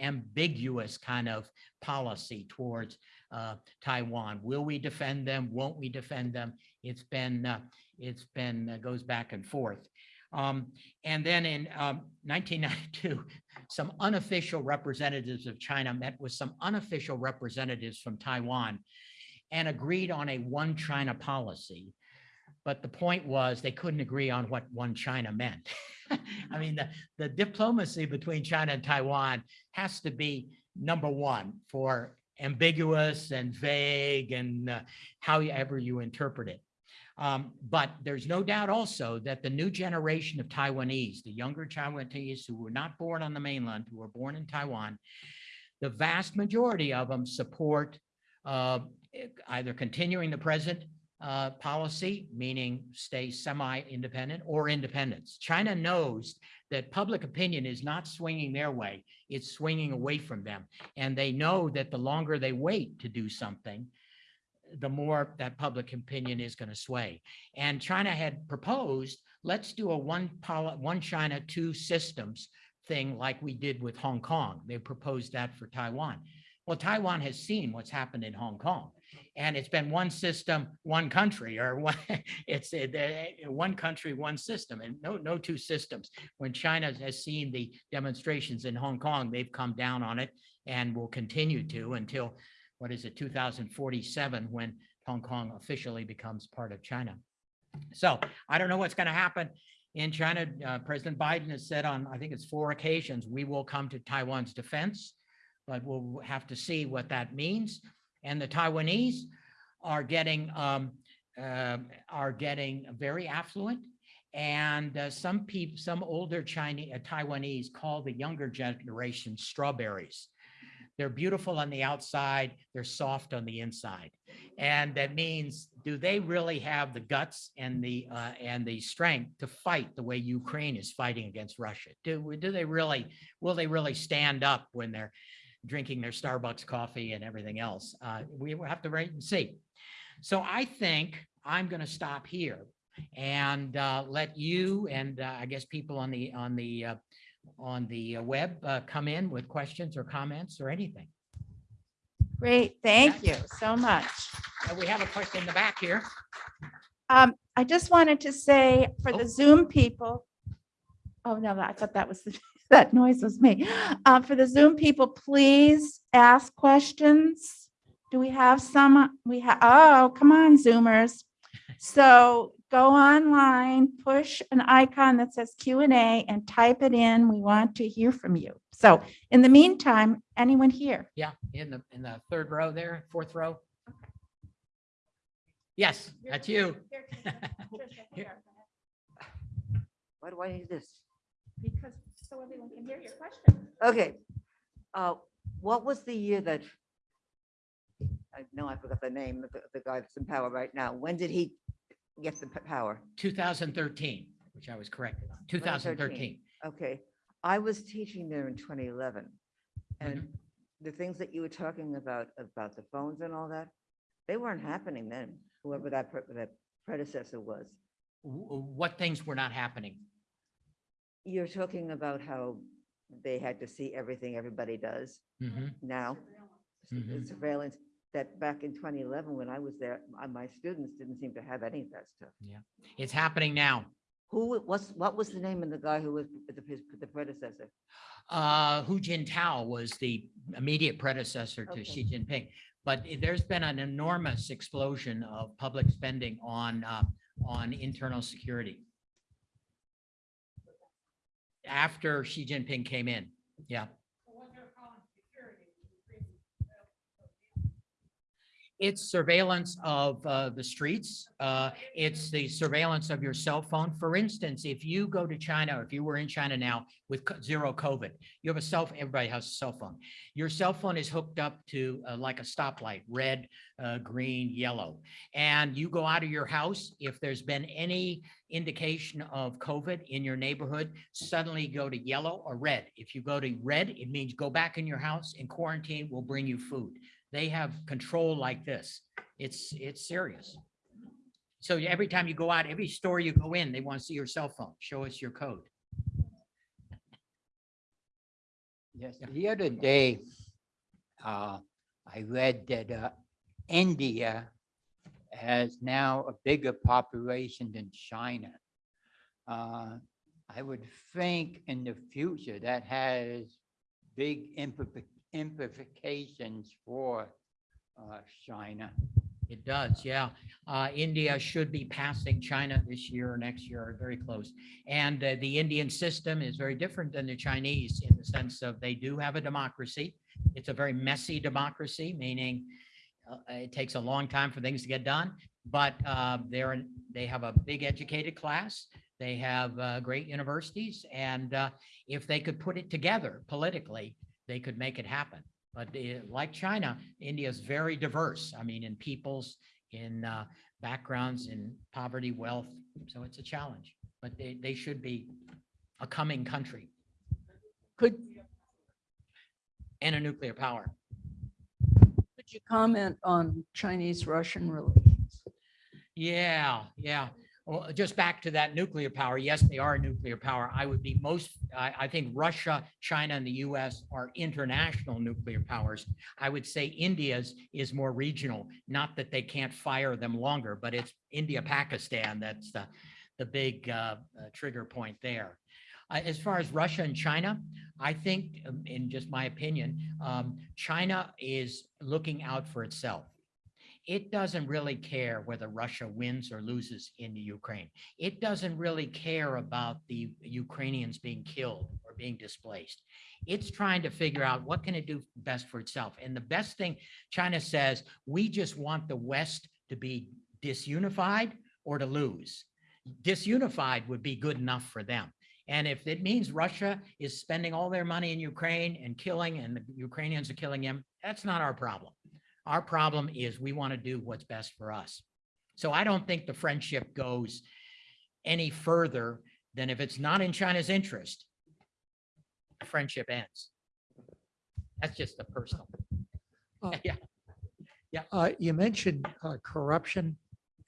ambiguous kind of policy towards uh, Taiwan. Will we defend them? Won't we defend them? It's been, uh, it's been, uh, goes back and forth. Um, and then in um, 1992, some unofficial representatives of China met with some unofficial representatives from Taiwan and agreed on a one China policy. But the point was they couldn't agree on what one China meant. I mean, the, the diplomacy between China and Taiwan has to be number one for ambiguous and vague and uh, however you interpret it. Um, but there's no doubt also that the new generation of Taiwanese, the younger Taiwanese who were not born on the mainland, who were born in Taiwan, the vast majority of them support uh, either continuing the present uh, policy, meaning stay semi-independent or independence. China knows that public opinion is not swinging their way, it's swinging away from them. And they know that the longer they wait to do something, the more that public opinion is going to sway. And China had proposed, let's do a one, one China, two systems thing like we did with Hong Kong. They proposed that for Taiwan. Well, Taiwan has seen what's happened in Hong Kong. And it's been one system, one country, or one, it's uh, the- one country, one system, and no, no two systems. When China has seen the demonstrations in Hong Kong, they've come down on it and will continue to until, what is it, 2047, when Hong Kong officially becomes part of China. So I don't know what's going to happen in China. Uh, President Biden has said on, I think it's four occasions, we will come to Taiwan's defense, but we'll have to see what that means. And the Taiwanese are getting, um, uh, are getting very affluent. And uh, some people, some older Chinese, Taiwanese call the younger generation strawberries. They're beautiful on the outside, they're soft on the inside. And that means, do they really have the guts and the, uh, and the strength to fight the way Ukraine is fighting against Russia? Do, do they really, will they really stand up when they're drinking their Starbucks coffee and everything else? Uh, we will have to wait and see. So I think I'm going to stop here and uh, let you and uh, I guess people on the, on the, uh, on the uh, web uh, come in with questions or comments or anything. Great, thank you so much. And we have a question in the back here. Um, I just wanted to say for Oh. the Zoom people. Oh, no, I thought that was, the that noise was me. Uh, for the Zoom people, please ask questions. Do we have some? We have, oh, come on, Zoomers. So go online, push an icon that says Q and A and type it in. We want to hear from you. So in the meantime, anyone here? Yeah, in the, in the third row there, fourth row. Yes, that's you. Why do I need this? Because so everyone can hear your question. Okay. Uh, what was the year that? I know I forgot the name of the, the guy that's in power right now. When did he get the p- power? 2013, which I was corrected on, 2013. Okay, I was teaching there in twenty eleven. Mm-hmm. And the things that you were talking about, about the phones and all that, they weren't happening then, whoever that, pre- that predecessor was. W- w- What things were not happening? You're talking about how they had to see everything everybody does Mhm. now. Mhm. Surveillance, that back in twenty eleven, when I was there, my, my students didn't seem to have any of that stuff. Yeah. It's happening now. Who, was what was the name of the guy who was the, his- the predecessor? Uh, Hu Jintao was the immediate predecessor to Okay. Xi Jinping. But i- there's been an enormous explosion of public spending on, uh, on internal security. After Xi Jinping came in, yeah. It's surveillance of uh, the streets. uh, It's the surveillance of your cell phone. For instance, if you go to China, if you were in China now with zero COVID, you have a cell, everybody has a cell phone. Your cell phone is hooked up to uh, like a stoplight, red, uh, green, yellow. And you go out of your house, if there's been any indication of COVID in your neighborhood, suddenly go to yellow or red. If you go to red, it means go back in your house and quarantine will bring you food. They have control like this. It's, it's serious. So every time you go out, every store you go in, they want to see your cell phone. Show us your code. Yes, the other day, uh, I read that, uh, India has now a bigger population than China. Uh, I would think in the future that has big implica- implications for, uh, China. It does, yeah. Uh, India should be passing China this year or next year, or very close. And uh, the Indian system is very different than the Chinese in the sense of they do have a democracy. It's a very messy democracy, meaning uh, it takes a long time for things to get done, but uh, they're, they have a big educated class. They have uh, great universities, and uh, if they could put it together politically, they could make it happen. But uh, like China, India is very diverse. I mean, in peoples, in uh, backgrounds, in poverty, wealth. So it's a challenge, but they, they should be a coming country Could, and a nuclear power. could you comment on Chinese-Russian relations? Yeah, yeah. Well, just back to that nuclear power. Yes, they are a nuclear power. I would be most, I, I think Russia, China, and the US are international nuclear powers. I would say India's is more regional, not that they can't fire them longer, but it's India, Pakistan, that's the, the big uh, uh, trigger point there. Uh, As far as Russia and China, I think, um, in just my opinion, um, China is looking out for itself it doesn't really care whether Russia wins or loses in the Ukraine. It doesn't really care about the Ukrainians being killed or being displaced. It's trying to figure out what can it do best for itself. And the best thing China says, we just want the West to be disunified or to lose. Disunified would be good enough for them. And if it means Russia is spending all their money in Ukraine and killing and the Ukrainians are killing them, that's not our problem. Our problem is we want to do what's best for us. So I don't think the friendship goes any further than if it's not in China's interest, the friendship ends. That's just a personal. Uh, Yeah, Uh, you mentioned uh, corruption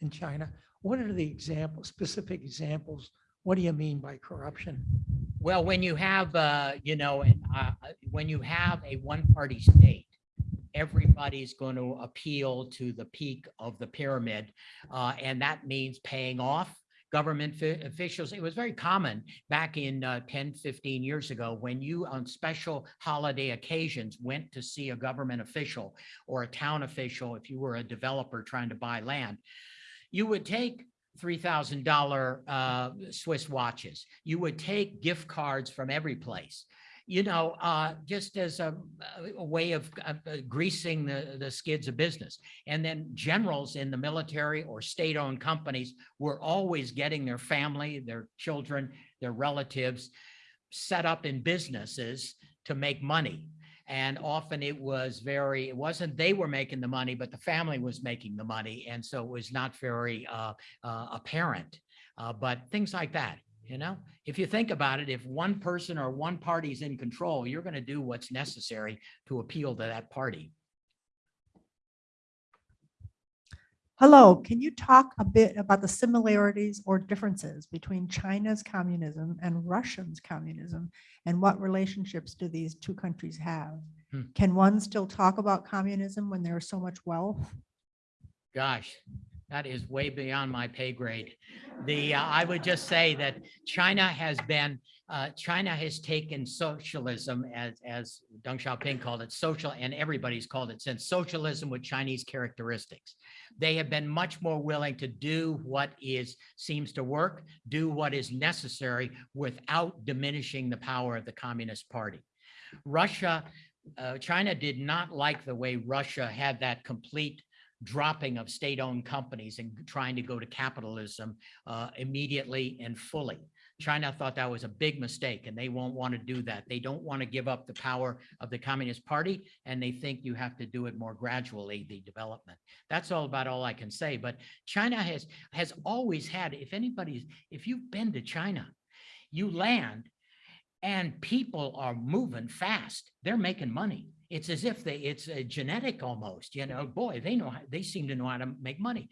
in China. What are the examples, specific examples? What do you mean by corruption? Well, when you have, uh, you know, uh, uh, when you have a one-party state, everybody's going to appeal to the peak of the pyramid. Uh, and that means paying off government officials. It was very common back in uh, 10, 15 years ago, when you on special holiday occasions went to see a government official or a town official, if you were a developer trying to buy land, you would take $3,000 uh, Swiss watches. You would take gift cards from every place. You know, uh, just as a, a way of uh, greasing the, the skids of business. And then generals in the military or state-owned companies were always getting their family, their children, their relatives set up in businesses to make money. And often it was very, it wasn't they were making the money, but the family was making the money. And so it was not very uh, uh, apparent. Uh, but things like that, you know, if you think about it, if one person or one party is in control, you're going to do what's necessary to appeal to that party. Hello, can you talk a bit about the similarities or differences between China's communism and Russia's communism? And what relationships do these two countries have? Hmm. Can one still talk about communism when there's so much wealth? Gosh, that is way beyond my pay grade. The, uh, I would just say that China has been, uh, China has taken socialism as, as Deng Xiaoping called it, social, and everybody's called it since socialism with Chinese characteristics. They have been much more willing to do what is, seems to work, do what is necessary without diminishing the power of the Communist Party. Russia, uh, China did not like the way Russia had that complete dropping of state-owned companies and trying to go to capitalism uh, immediately and fully. China thought that was a big mistake and they won't want to do that. They don't want to give up the power of the Communist Party and they think you have to do it more gradually, the development. That's all about all I can say. But China has, has always had, if anybody's, if you've been to China, you land and people are moving fast. They're making money. It's as if they, it's a genetic almost, you know, boy, they know, how they seem to know how to make money.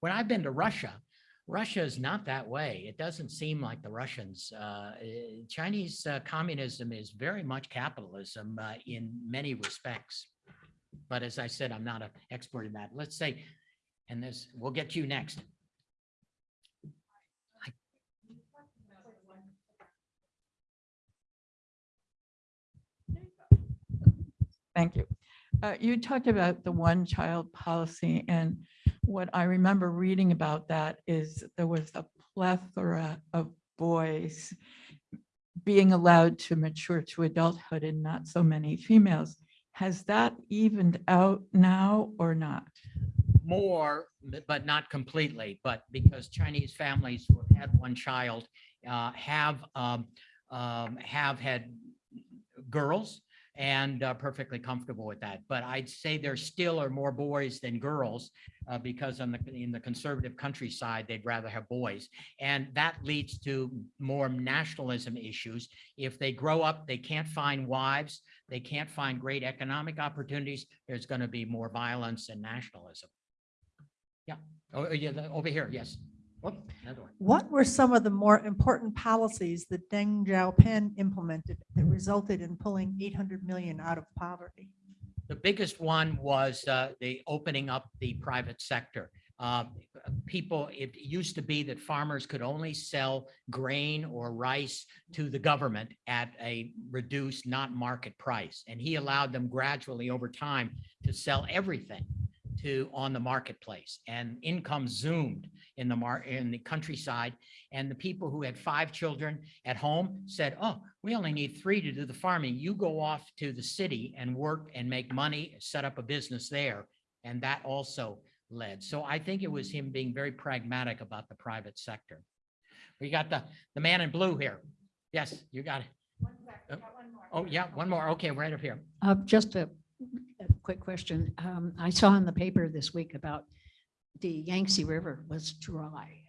when I've been to Russia, Russia is not that way. It doesn't seem like the Russians. Uh, eh, Chinese uh, communism is very much capitalism uh, in many respects. But as I said, I'm not an expert in that. Let's say, and this, we'll get to you next. Thank you. Uh, You talked about the one-child policy, and what I remember reading about that is there was a plethora of boys being allowed to mature to adulthood and not so many females. Has that evened out now or not? more, but not completely, but because Chinese families who have had one child uh, have, um, um, have had girls and are perfectly comfortable with that. But I'd say there still are more boys than girls uh, because on the, in the conservative countryside, they'd rather have boys. And that leads to more nationalism issues. If they grow up, they can't find wives, they can't find great economic opportunities, there's going to be more violence and nationalism. Yeah, oh, yeah, over here, yes. Whoop, another one. What were some of the more important policies that Deng Xiaoping implemented that resulted in pulling 800 million out of poverty? The biggest one was uh, the opening up the private sector. Uh, People, it used to be that farmers could only sell grain or rice to the government at a reduced, not market price. And he allowed them gradually over time to sell everything to, on the marketplace. And income zoomed in the mar, in the countryside. And the people who had five children at home said, oh, we only need three to do the farming. You go off to the city and work and make money, set up a business there. And that also led. So I think it was him being very pragmatic about the private sector. We got the, the man in blue here. Yes, you got it. Oh, yeah, one more. Okay, right up here. Uh, Just a a quick question. Um, I saw in the paper this week about the Yangtze River was dry.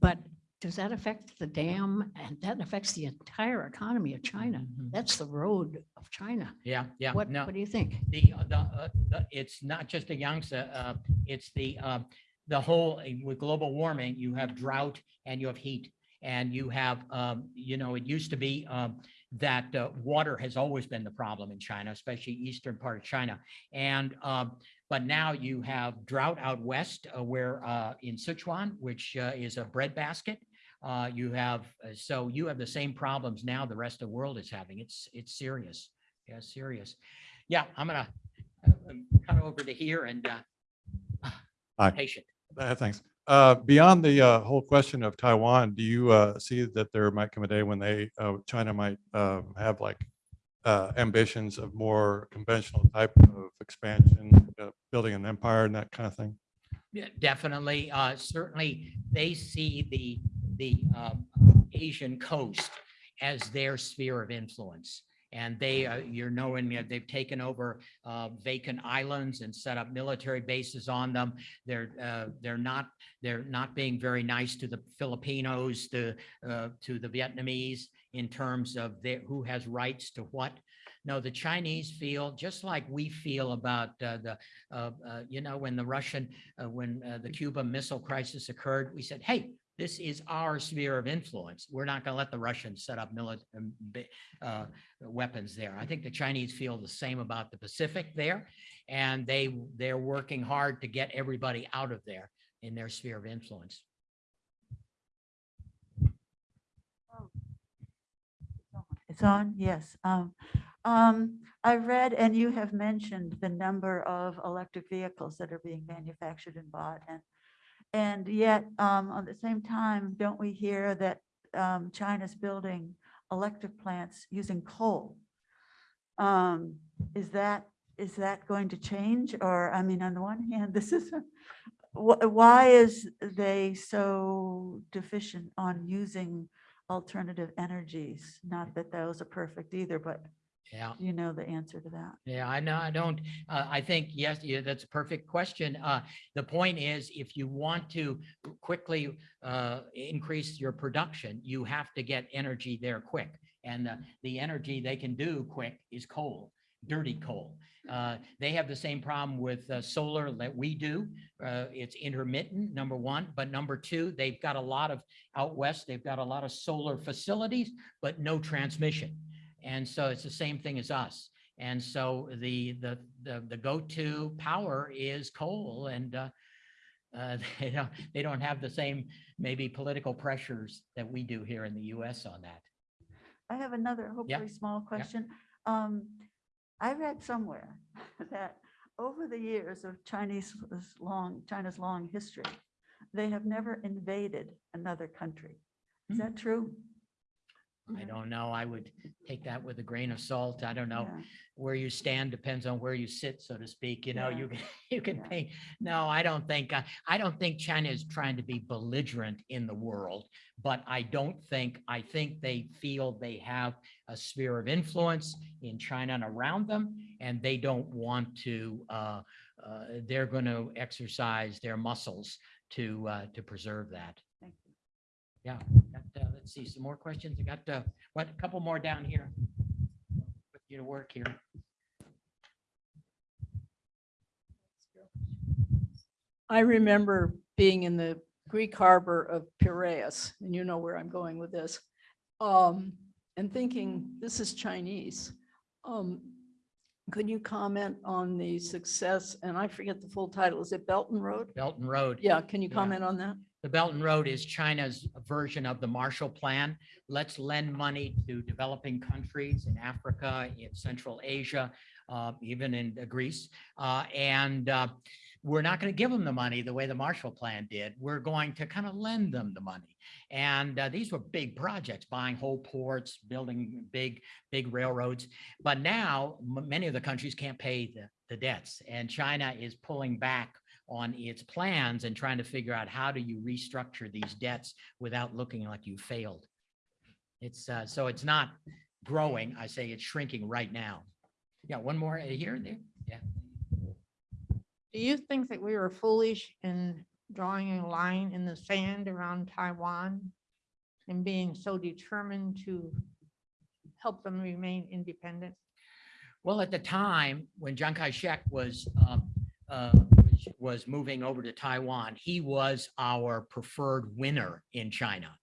But does that affect the dam? And that affects the entire economy of China. Mhm. That's the road of China. Yeah, yeah, What, no. what do you think? the, uh, the, uh, the, it's not just the Yangtze, uh, it's the, uh, the whole, uh, with global warming, you have drought and you have heat. And you have, um, you know, it used to be, um, that, uh, water has always been the problem in China, especially eastern part of China. And, um, but now you have drought out west, uh, where, uh, in Sichuan, which, uh, is a breadbasket. Uh, you have, uh, so you have the same problems now the rest of the world is having. It's, it's serious. Yeah, serious. Yeah, I'm gonna um, cut over to here and uh, patient. Uh, Thanks. Uh, Beyond the uh, whole question of Taiwan, do you uh, see that there might come a day when they, uh, China might uh, have like uh, ambitions of more conventional type of expansion, building an empire and that kind of thing? Yeah, Definitely, certainly, they see the, the um, Asian coast as their sphere of influence. And they, uh, you're knowing, that they've taken over uh, vacant islands and set up military bases on them. They're, uh, they're not, they're not being very nice to the Filipinos, to, uh, to the Vietnamese in terms of their, who has rights to what. No, the Chinese feel just like we feel about uh, the, uh, uh, you know, when the Russian uh, when uh, the Cuba Missile Crisis occurred, we said, hey, this is our sphere of influence. We're not going to let the Russians set up military weapons there. I think the Chinese feel the same about the Pacific there, and they they're working hard to get everybody out of there in their sphere of influence. It's on, yes. Um, um, I read, and you have mentioned the number of electric vehicles that are being manufactured and bought and, and yet, um, at the same time, don't we hear that, um, China's building electric plants using coal? Um, is that, is that going to change? Or, I mean, on the one hand, this is, wh- why is they so deficient on using alternative energies? Not that those are perfect either, but Yeah. you know the answer to that. Yeah, I know, I don't, uh, I think, yes, yeah, that's a perfect question. Uh, the point is, if you want to quickly, uh, increase your production, you have to get energy there quick. And, uh, the energy they can do quick is coal. dirty coal. Uh, They have the same problem with uh, solar that we do. Uh, It's intermittent, number one, but number two, they've got a lot of, out west, they've got a lot of solar facilities, but no transmission. And so it's the same thing as us. And so the, the, the, the go-to power is coal and uh, uh, they don't, they don't have the same maybe political pressures that we do here in the US on that. I have another hopefully small question. Um, I read somewhere that over the years of Chinese long, China's long history, they have never invaded another country. Is Hmm. that true? I don't know. I would take that with a grain of salt. I don't know. Yeah. where you stand depends on where you sit, so to speak, you know, Yeah. you can, you can Yeah. think, no, I don't think, uh, I don't think China is trying to be belligerent in the world. But I don't think, I think they feel they have a sphere of influence in China and around them. And they don't want to, uh, uh, they're going to exercise their muscles to, uh, to preserve that. Thank you. Yeah, let's see, some more questions. I got, uh, what, a couple more down here. Put you to work here. I remember being in the Greek harbor of Piraeus, and you know where I'm going with this, um, and thinking, this is Chinese. Um, Could you comment on the success, and I forget the full title, is it Belt and Road? Belt and Road. Yeah, can you Yeah. comment on that? The Belt and Road is China's version of the Marshall Plan. Let's lend money to developing countries in Africa, in Central Asia, uh, even in Greece. Uh, and uh, we're not going to give them the money the way the Marshall Plan did. We're going to kind of lend them the money. And uh, these were big projects, buying whole ports, building big, big railroads. But now many of the countries can't pay the, the debts and China is pulling back on its plans and trying to figure out how do you restructure these debts without looking like you failed. It's, uh, so it's not growing. I say it's shrinking right now. Yeah, one more uh, here, there. Yeah. Do you think that we were foolish in drawing a line in the sand around Taiwan and being so determined to help them remain independent? Well, at the time, when Chiang Kai-shek was, um, uh, was- moving over to Taiwan, he was our preferred winner in China.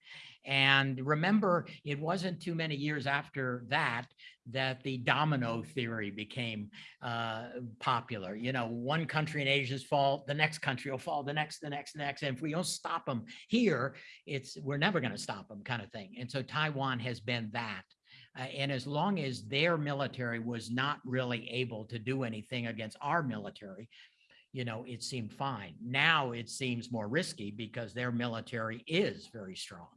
And remember, it wasn't too many years after that, that the domino theory became uh, popular. You know, one country in Asia's fall, the next country will fall, the next, the next, the next. And if we don't stop them here, it's, we're never going to stop them kind of thing. And so Taiwan has been that. Uh, and as long as their military was not really able to do anything against our military, you know, it seemed fine. Now it seems more risky because their military is very strong.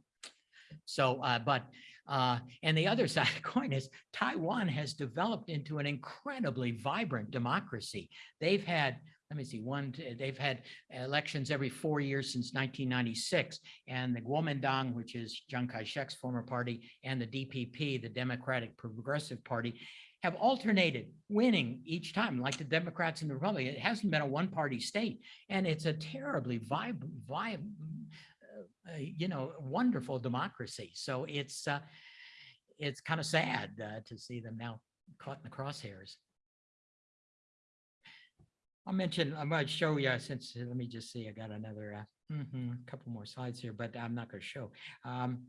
So, uh, but, uh, and the other side of the coin is Taiwan has developed into an incredibly vibrant democracy. They've had, let me see, one, they've had elections every four years since 1996. And the Kuomintang, which is Chiang Kai-shek's former party, and the DPP, the Democratic Progressive Party, have alternated winning each time, like the Democrats and the Republicans. It hasn't been a one-party state, and it's a terribly vib, vib, uh, you know, wonderful democracy. So it's, uh, it's kind of sad uh, to see them now caught in the crosshairs. I'll mention, I'm going to show you since, let me just see, I got another, uh, mhm, couple more slides here, but I'm not going to show. Um,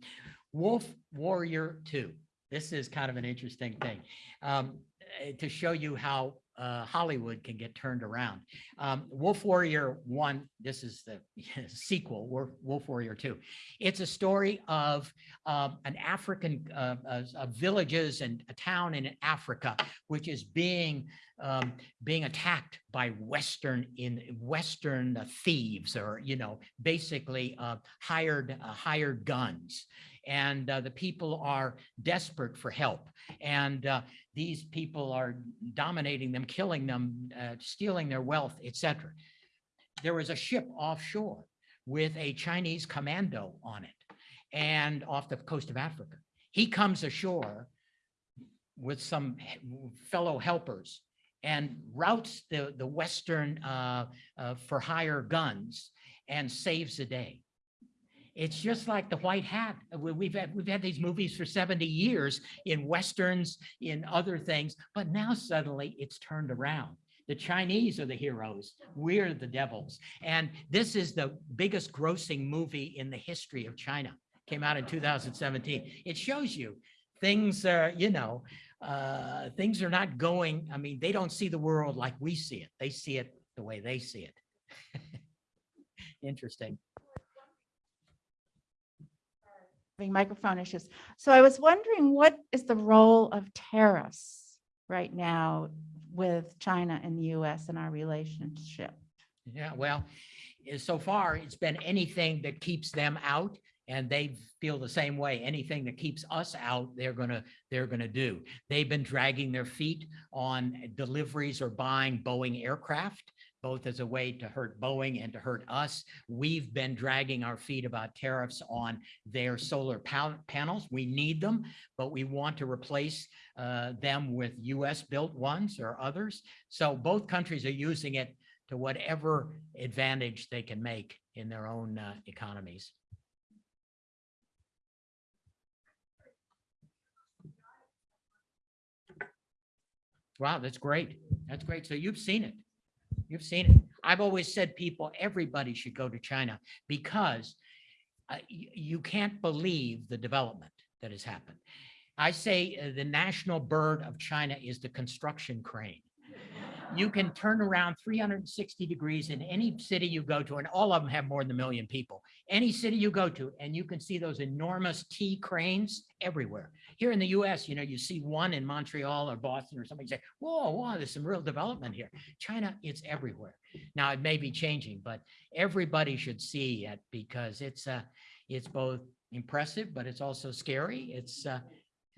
Wolf Warrior Two. This is kind of an interesting thing um, eh, to show you how uh, Hollywood can get turned around. Um, Wolf Warrior One, this is the sequel, Wolf, Warrior Two. It's a story of um, an African uh, uh, villages and a town in Africa, which is being um, being attacked by Western in Western thieves, or you know, basically uh, hired uh, hired guns, and uh, the people are desperate for help, and uh, these people are dominating them, killing them, uh, stealing their wealth, etc. There was a ship offshore with a Chinese commando on it, and off the coast of Africa. He comes ashore with some fellow helpers and routs the, the Western uh, uh, for hire guns and saves the day. It's just like the white hat. We- We've had, we've had these movies for seventy years in westerns, in other things, but now suddenly it's turned around. The Chinese are the heroes. We're the devils. And this is the biggest grossing movie in the history of China. Came out in two thousand seventeen. It shows you things are, you know, uh, things are not going, I mean, they don't see the world like we see it. They see it the way they see it. Interesting. Microphone issues. So I was wondering, what is the role of tariffs right now with China and the US in our relationship? Yeah, well, eh, so far, it's been anything that keeps them out and they feel the same way. Anything that keeps us out, they're gonna, they're gonna do. They've been dragging their feet on deliveries or buying Boeing aircraft, both as a way to hurt Boeing and to hurt us. We've been dragging our feet about tariffs on their solar panels. We need them, but we want to replace uh, them with US built ones or others. So both countries are using it to whatever advantage they can make in their own uh, economies. Wow, that's great. That's great. So you've seen it. You've seen it. I've always said people, everybody should go to China because uh, you can't believe the development that has happened. I say uh, the national bird of China is the construction crane. You can turn around 360 degrees in any city you go to, and all of them have more than a million people. Any city you go to, and you can see those enormous T cranes everywhere. Here in the US, you know, you see one in Montreal or Boston or somebody say, whoa, whoa, there's some real development here. China, it's everywhere. Now, it may be changing, but everybody should see it because it's, uh, it's both impressive, but it's also scary. It's, uh,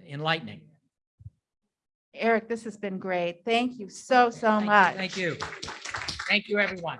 enlightening. Eric, this has been great. Thank you so, so much. Thank you. Thank you, everyone.